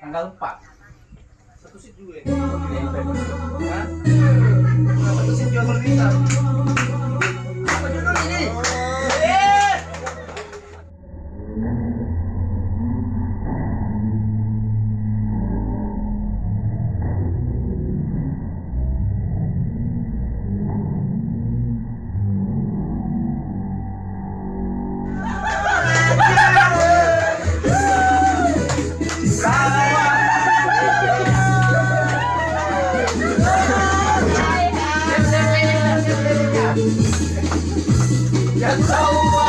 Tanggal 4. Satu sih juga. Ya. Satu sih jual berita. やった